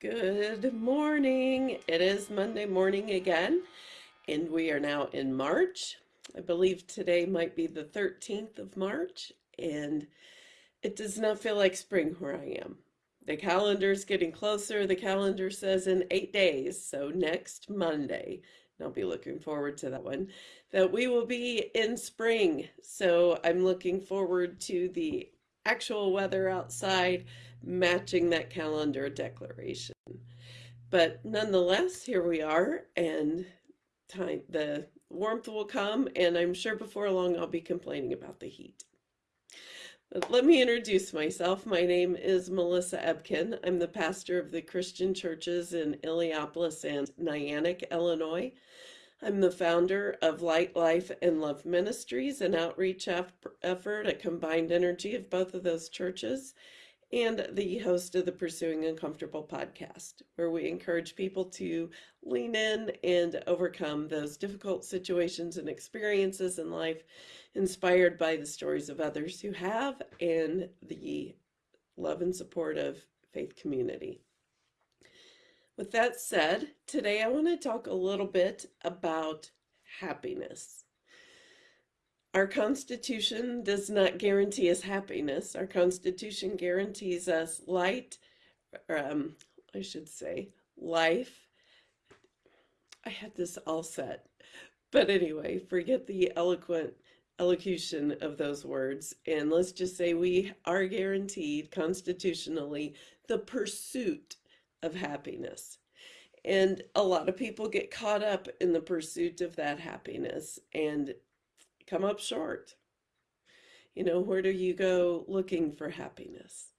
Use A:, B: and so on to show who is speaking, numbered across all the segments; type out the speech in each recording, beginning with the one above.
A: Good morning. It is Monday morning again, and we are now in March. I believe today might be the 13th of March, and it does not feel like spring where I am. The calendar is getting closer. The calendar says in eight days, so next Monday, and I'll be looking forward to that one, that we will be in spring. So I'm looking forward to the actual weather outside matching that calendar declaration. But nonetheless, here we are, and time the warmth will come, and I'm sure before long I'll be complaining about the heat. Let me introduce myself. My name is Melissa Ebken. I'm the pastor of the Christian churches in Illiopolis and Niantic, Illinois. I'm the founder of Light Life and Love Ministries, an outreach effort, a combined energy of both of those churches and the host of the Pursuing Uncomfortable podcast, where we encourage people to lean in and overcome those difficult situations and experiences in life, inspired by the stories of others who have and the love and support of faith community. With that said, today I want to talk a little bit about happiness. Our Constitution does not guarantee us happiness. Our Constitution guarantees us light, um, I should say, life. I had this all set. But anyway, forget the eloquent elocution of those words. And let's just say we are guaranteed constitutionally the pursuit of happiness. And a lot of people get caught up in the pursuit of that happiness and come up short. You know, where do you go looking for happiness?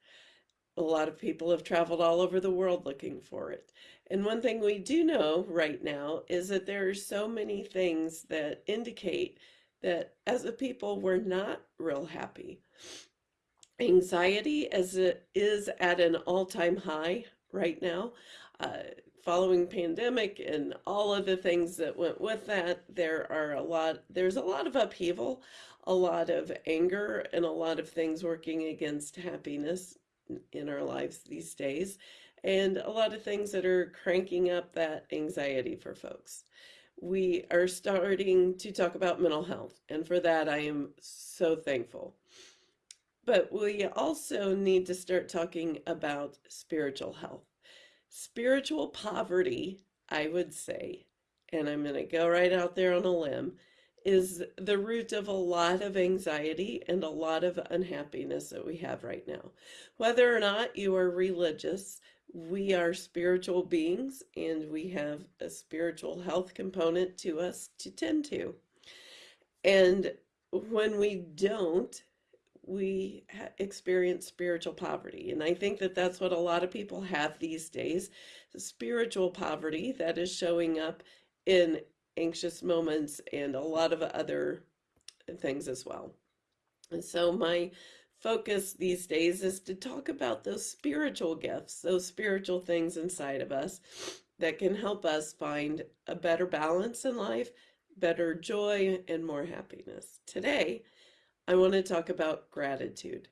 A: A lot of people have traveled all over the world looking for it. And one thing we do know right now is that there are so many things that indicate that as a people, we're not real happy. Anxiety as it is at an all-time high right now. Uh, following pandemic and all of the things that went with that, there are a lot, there's a lot of upheaval, a lot of anger, and a lot of things working against happiness in our lives these days, and a lot of things that are cranking up that anxiety for folks. We are starting to talk about mental health, and for that I am so thankful. But we also need to start talking about spiritual health Spiritual poverty, I would say, and I'm going to go right out there on a limb, is the root of a lot of anxiety and a lot of unhappiness that we have right now. Whether or not you are religious, we are spiritual beings and we have a spiritual health component to us to tend to. And when we don't, we experience spiritual poverty. And I think that that's what a lot of people have these days, the spiritual poverty that is showing up in anxious moments and a lot of other things as well. And so my focus these days is to talk about those spiritual gifts, those spiritual things inside of us that can help us find a better balance in life, better joy, and more happiness. Today, I want to talk about gratitude.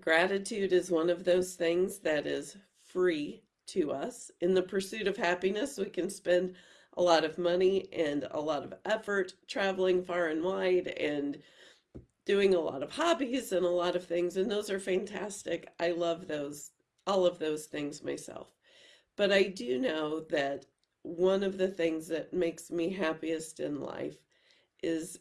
A: Gratitude is one of those things that is free to us. In the pursuit of happiness, we can spend a lot of money and a lot of effort traveling far and wide and doing a lot of hobbies and a lot of things, and those are fantastic. I love those, all of those things myself. But I do know that one of the things that makes me happiest in life is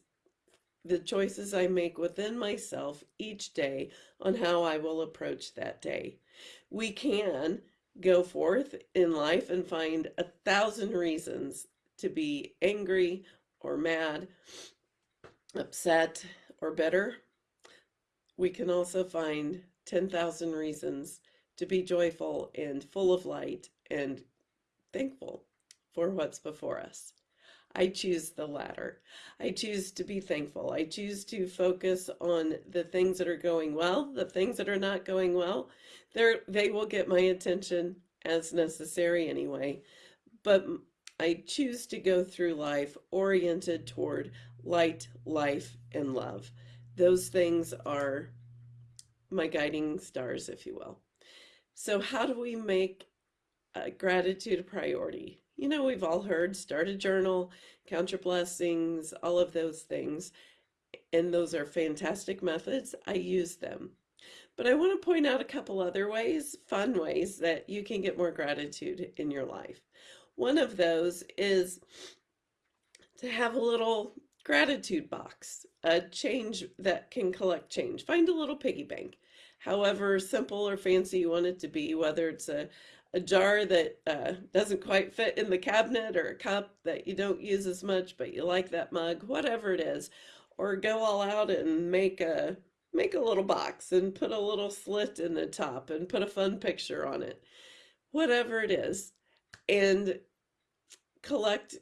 A: the choices I make within myself each day on how I will approach that day. We can go forth in life and find a thousand reasons to be angry or mad, upset or bitter. We can also find 10,000 reasons to be joyful and full of light and thankful for what's before us. I choose the latter. I choose to be thankful. I choose to focus on the things that are going well, the things that are not going well. They're, they will get my attention as necessary anyway. But I choose to go through life oriented toward light, life, and love. Those things are my guiding stars, if you will. So, how do we make uh, gratitude a priority? You know, we've all heard start a journal, count your blessings, all of those things. And those are fantastic methods. I use them. But I want to point out a couple other ways, fun ways, that you can get more gratitude in your life. One of those is to have a little gratitude box, a change that can collect change. Find a little piggy bank, however simple or fancy you want it to be, whether it's a, a jar that uh, doesn't quite fit in the cabinet or a cup that you don't use as much, but you like that mug, whatever it is, or go all out and make a make a little box and put a little slit in the top and put a fun picture on it. Whatever it is. And collect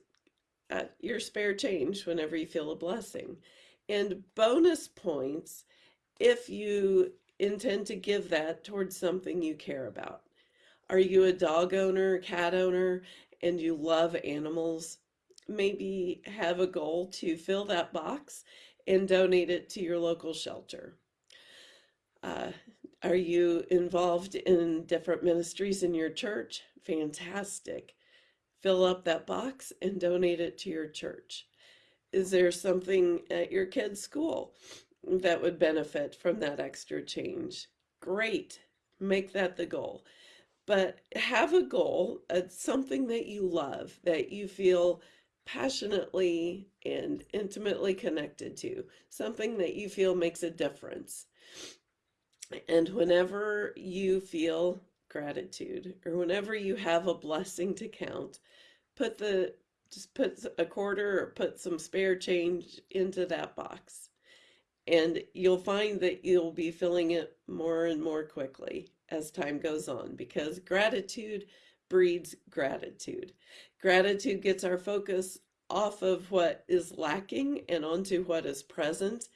A: uh, your spare change whenever you feel a blessing. And bonus points if you intend to give that towards something you care about. Are you a dog owner, cat owner, and you love animals? Maybe have a goal to fill that box and donate it to your local shelter. Uh, are you involved in different ministries in your church? Fantastic. Fill up that box and donate it to your church. Is there something at your kid's school that would benefit from that extra change? Great. Make that the goal. But have a goal, uh, something that you love, that you feel passionately and intimately connected to, something that you feel makes a difference. And whenever you feel gratitude or whenever you have a blessing to count, put the just put a quarter or put some spare change into that box. And you'll find that you'll be filling it more and more quickly as time goes on because gratitude breeds gratitude. Gratitude gets our focus off of what is lacking and onto what is present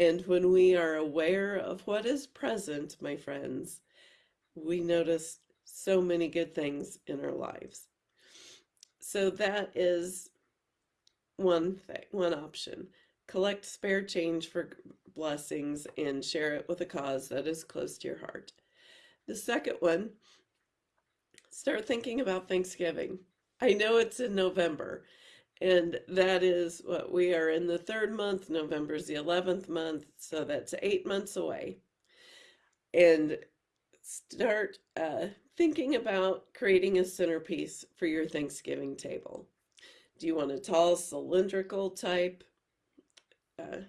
A: and when we are aware of what is present, my friends, we notice so many good things in our lives. So that is one thing, one option. Collect spare change for blessings and share it with a cause that is close to your heart. The second one, start thinking about Thanksgiving. I know it's in November, and that is what we are in the third month. November is the 11th month. So that's eight months away. And start uh, thinking about creating a centerpiece for your Thanksgiving table. Do you want a tall cylindrical type uh,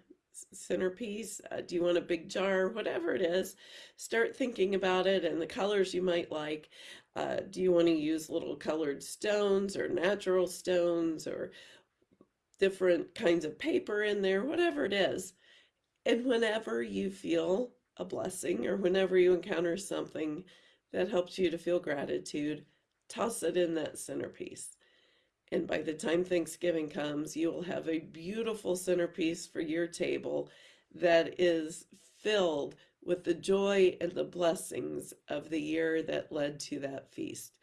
A: centerpiece? Uh, do you want a big jar? Whatever it is, start thinking about it and the colors you might like. Uh, do you want to use little colored stones or natural stones or different kinds of paper in there, whatever it is. And whenever you feel a blessing or whenever you encounter something that helps you to feel gratitude, toss it in that centerpiece. And by the time Thanksgiving comes, you will have a beautiful centerpiece for your table that is filled with the joy and the blessings of the year that led to that feast.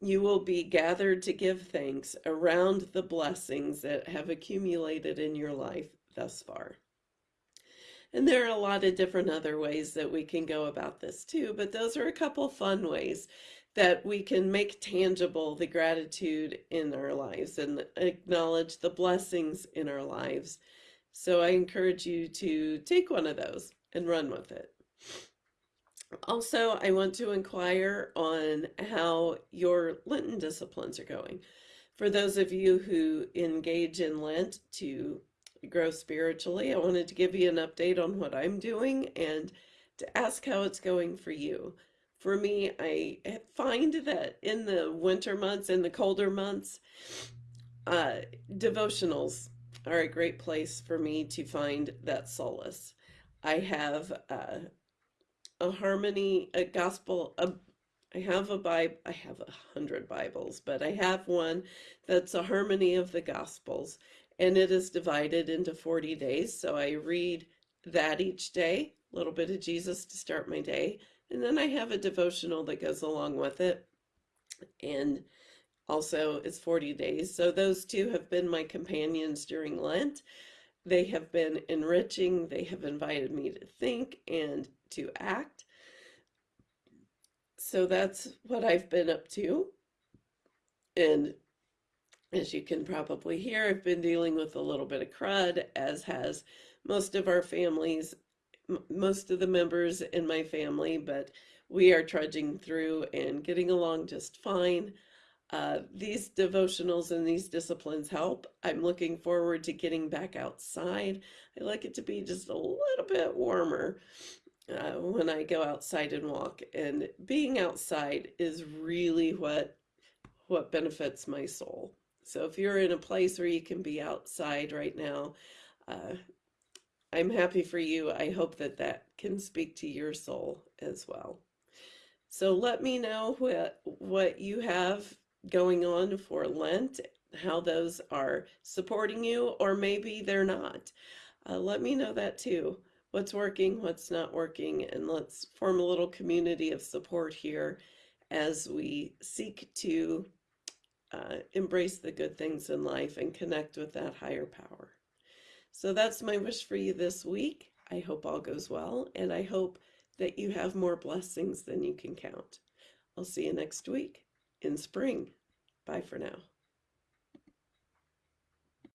A: You will be gathered to give thanks around the blessings that have accumulated in your life thus far. And there are a lot of different other ways that we can go about this too, but those are a couple fun ways that we can make tangible the gratitude in our lives and acknowledge the blessings in our lives. So I encourage you to take one of those and run with it. Also, I want to inquire on how your Lenten disciplines are going. For those of you who engage in Lent to grow spiritually, I wanted to give you an update on what I'm doing and to ask how it's going for you. For me, I find that in the winter months, in the colder months, uh, devotionals are a great place for me to find that solace. I have uh, a harmony, a gospel, a I have a Bible, I have a hundred Bibles, but I have one that's a harmony of the Gospels, and it is divided into 40 days. So I read that each day, a little bit of Jesus to start my day, and then I have a devotional that goes along with it. And also it's 40 days. So those two have been my companions during Lent. They have been enriching. They have invited me to think and to act. so that's what I've been up to. And as you can probably hear, I've been dealing with a little bit of crud, as has most of our families, most of the members in my family, but we are trudging through and getting along just fine. Uh, these devotionals and these disciplines help. I'm looking forward to getting back outside. I like it to be just a little bit warmer uh, when I go outside and walk. And being outside is really what what benefits my soul. So if you're in a place where you can be outside right now, uh, I'm happy for you. I hope that that can speak to your soul as well. So let me know what what you have going on for Lent, how those are supporting you, or maybe they're not. Uh, let me know that too. What's working, what's not working, and let's form a little community of support here as we seek to uh, embrace the good things in life and connect with that higher power. So that's my wish for you this week. I hope all goes well, and I hope that you have more blessings than you can count. I'll see you next week in spring. Bye for now.